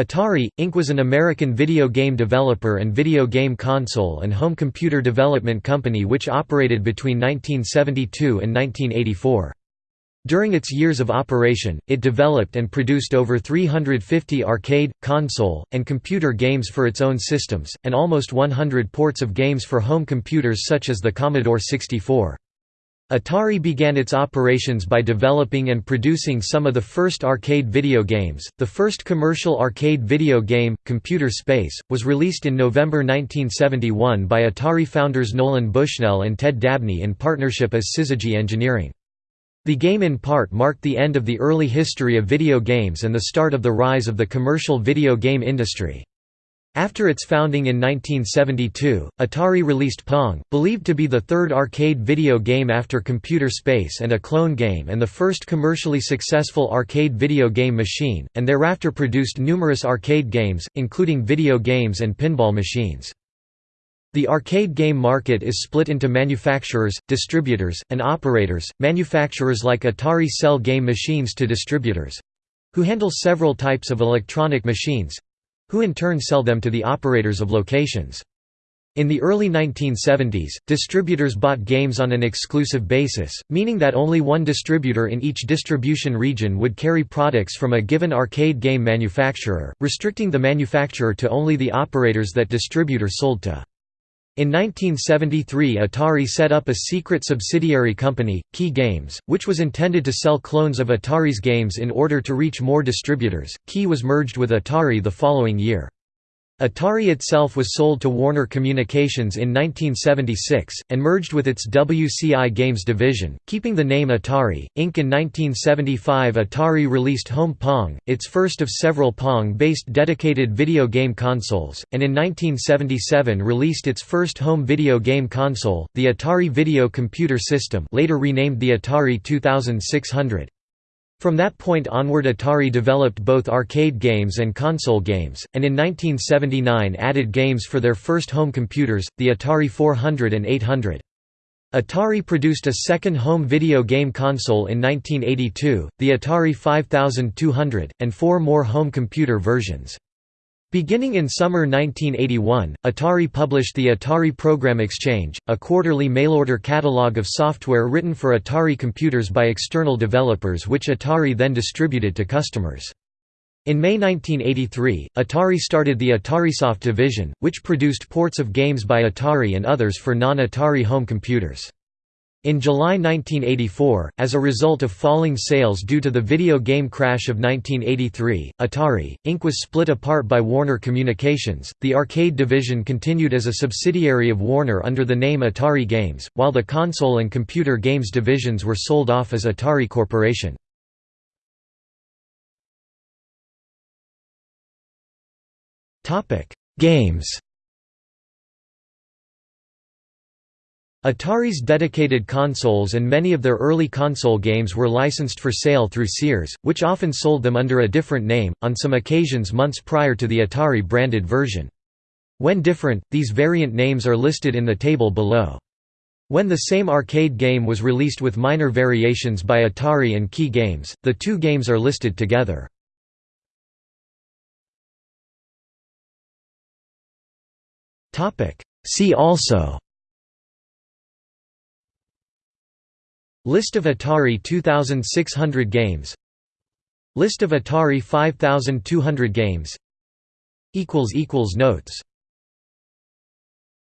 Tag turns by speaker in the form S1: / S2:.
S1: Atari, Inc. was an American video game developer and video game console and home computer development company which operated between 1972 and 1984. During its years of operation, it developed and produced over 350 arcade, console, and computer games for its own systems, and almost 100 ports of games for home computers such as the Commodore 64. Atari began its operations by developing and producing some of the first arcade video games. The first commercial arcade video game, Computer Space, was released in November 1971 by Atari founders Nolan Bushnell and Ted Dabney in partnership as Syzygy Engineering. The game in part marked the end of the early history of video games and the start of the rise of the commercial video game industry. After its founding in 1972, Atari released Pong, believed to be the third arcade video game after Computer Space and a clone game and the first commercially successful arcade video game machine, and thereafter produced numerous arcade games, including video games and pinball machines. The arcade game market is split into manufacturers, distributors, and operators. Manufacturers like Atari sell game machines to distributors who handle several types of electronic machines who in turn sell them to the operators of locations. In the early 1970s, distributors bought games on an exclusive basis, meaning that only one distributor in each distribution region would carry products from a given arcade game manufacturer, restricting the manufacturer to only the operators that distributor sold to. In 1973 Atari set up a secret subsidiary company, Kee Games, which was intended to sell clones of Atari's games in order to reach more distributors. Key was merged with Atari the following year. Atari itself was sold to Warner Communications in 1976, and merged with its WCI Games division, keeping the name Atari, Inc. In 1975 Atari released Home Pong, its first of several Pong-based dedicated video game consoles, and in 1977 released its first home video game console, the Atari Video Computer System later renamed the Atari 2600. From that point onward Atari developed both arcade games and console games, and in 1979 added games for their first home computers, the Atari 400 and 800. Atari produced a second home video game console in 1982, the Atari 5200, and four more home computer versions. Beginning in summer 1981, Atari published the Atari Program Exchange, a quarterly mail-order catalog of software written for Atari computers by external developers which Atari then distributed to customers. In May 1983, Atari started the AtariSoft division, which produced ports of games by Atari and others for non-Atari home computers. In July 1984, as a result of falling sales due to the video game crash of 1983, Atari, Inc. was split apart by Warner Communications. The arcade division continued as a subsidiary of Warner under the name Atari Games, while the console and computer games divisions were sold off as Atari Corporation. Games Atari's dedicated consoles and many of their early console games were licensed for sale through Sears, which often sold them under a different name, on some occasions months prior to the Atari-branded version. When different, these variant names are listed in the table below. When the same arcade game was released with minor variations by Atari and Kee Games, the two games are listed together. See also List of Atari 2600 games. List of Atari 5200 games. Notes